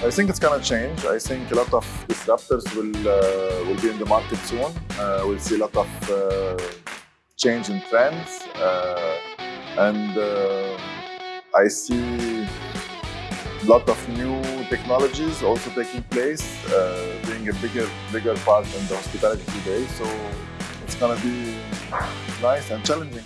I think it's gonna change. I think a lot of disruptors will uh, will be in the market soon. Uh, we'll see a lot of uh, change in trends, uh, and uh, I see a lot of new technologies also taking place, uh, being a bigger bigger part in the hospitality today. So it's gonna be nice and challenging.